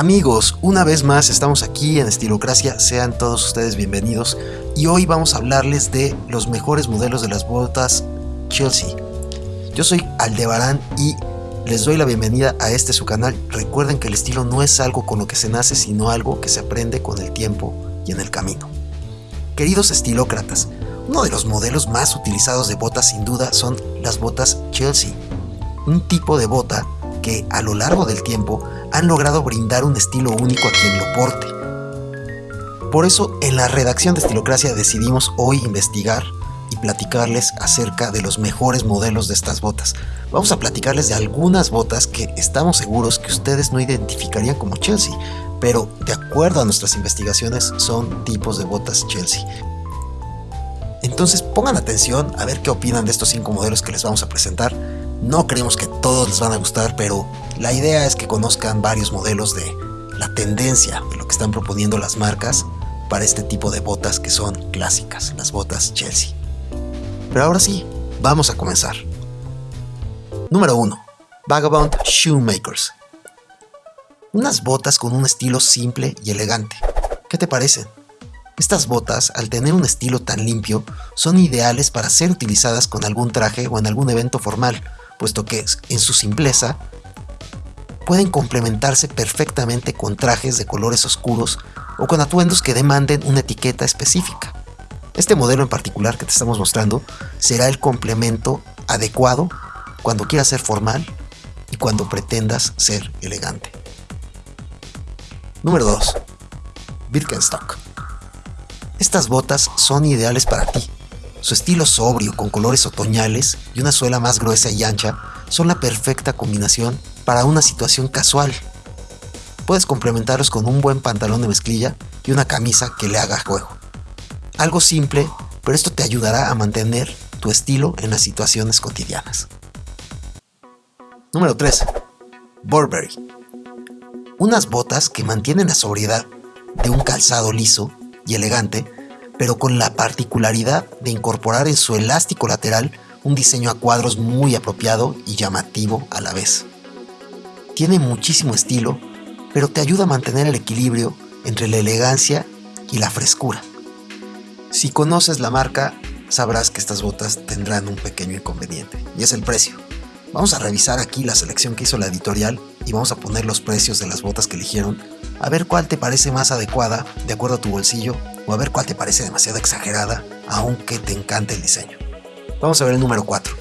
Amigos, una vez más estamos aquí en Estilocracia, sean todos ustedes bienvenidos y hoy vamos a hablarles de los mejores modelos de las botas Chelsea. Yo soy Aldebarán y les doy la bienvenida a este su canal. Recuerden que el estilo no es algo con lo que se nace, sino algo que se aprende con el tiempo y en el camino. Queridos estilócratas, uno de los modelos más utilizados de botas sin duda son las botas Chelsea, un tipo de bota que a lo largo del tiempo han logrado brindar un estilo único a quien lo porte. Por eso en la redacción de Estilocracia decidimos hoy investigar y platicarles acerca de los mejores modelos de estas botas. Vamos a platicarles de algunas botas que estamos seguros que ustedes no identificarían como Chelsea, pero de acuerdo a nuestras investigaciones son tipos de botas Chelsea. Entonces pongan atención a ver qué opinan de estos cinco modelos que les vamos a presentar no creemos que todos les van a gustar, pero la idea es que conozcan varios modelos de la tendencia de lo que están proponiendo las marcas para este tipo de botas que son clásicas, las botas Chelsea. Pero ahora sí, vamos a comenzar. Número 1. Vagabond Shoemakers. Unas botas con un estilo simple y elegante. ¿Qué te parecen? Estas botas, al tener un estilo tan limpio, son ideales para ser utilizadas con algún traje o en algún evento formal, puesto que en su simpleza pueden complementarse perfectamente con trajes de colores oscuros o con atuendos que demanden una etiqueta específica. Este modelo en particular que te estamos mostrando será el complemento adecuado cuando quieras ser formal y cuando pretendas ser elegante. Número 2. Birkenstock. Estas botas son ideales para ti, su estilo sobrio, con colores otoñales y una suela más gruesa y ancha, son la perfecta combinación para una situación casual. Puedes complementarlos con un buen pantalón de mezclilla y una camisa que le haga juego. Algo simple, pero esto te ayudará a mantener tu estilo en las situaciones cotidianas. Número 3. Burberry. Unas botas que mantienen la sobriedad de un calzado liso y elegante pero con la particularidad de incorporar en su elástico lateral un diseño a cuadros muy apropiado y llamativo a la vez. Tiene muchísimo estilo, pero te ayuda a mantener el equilibrio entre la elegancia y la frescura. Si conoces la marca, sabrás que estas botas tendrán un pequeño inconveniente, y es el precio. Vamos a revisar aquí la selección que hizo la editorial y vamos a poner los precios de las botas que eligieron, a ver cuál te parece más adecuada de acuerdo a tu bolsillo o a ver cuál te parece demasiado exagerada, aunque te encante el diseño. Vamos a ver el número 4.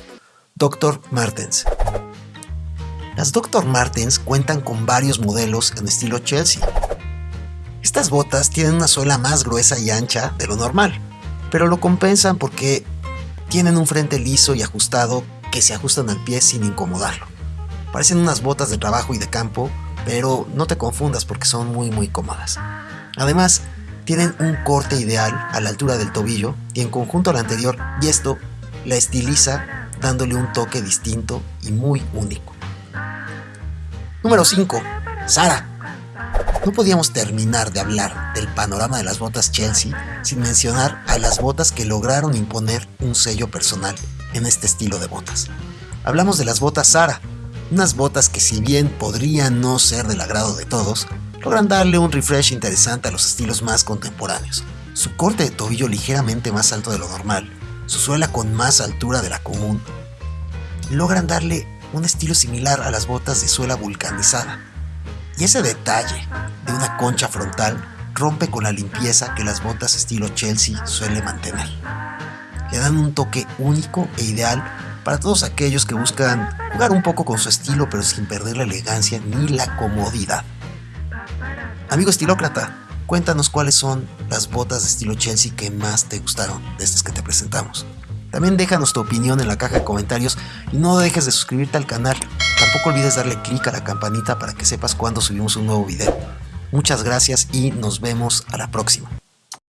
Dr. Martens. Las Dr. Martens cuentan con varios modelos en estilo Chelsea. Estas botas tienen una suela más gruesa y ancha de lo normal, pero lo compensan porque tienen un frente liso y ajustado que se ajustan al pie sin incomodarlo. Parecen unas botas de trabajo y de campo, pero no te confundas porque son muy muy cómodas. Además, tienen un corte ideal a la altura del tobillo y en conjunto al anterior y esto la estiliza dándole un toque distinto y muy único. Número 5. Sara. No podíamos terminar de hablar del panorama de las botas Chelsea sin mencionar a las botas que lograron imponer un sello personal en este estilo de botas. Hablamos de las botas Sara, unas botas que si bien podrían no ser del agrado de todos, logran darle un refresh interesante a los estilos más contemporáneos. Su corte de tobillo ligeramente más alto de lo normal, su suela con más altura de la común, logran darle un estilo similar a las botas de suela vulcanizada. Y ese detalle de una concha frontal rompe con la limpieza que las botas estilo Chelsea suele mantener. Le dan un toque único e ideal para todos aquellos que buscan jugar un poco con su estilo pero sin perder la elegancia ni la comodidad. Amigo estilócrata, cuéntanos cuáles son las botas de estilo Chelsea que más te gustaron de estas que te presentamos. También déjanos tu opinión en la caja de comentarios y no dejes de suscribirte al canal. Tampoco olvides darle clic a la campanita para que sepas cuando subimos un nuevo video. Muchas gracias y nos vemos a la próxima.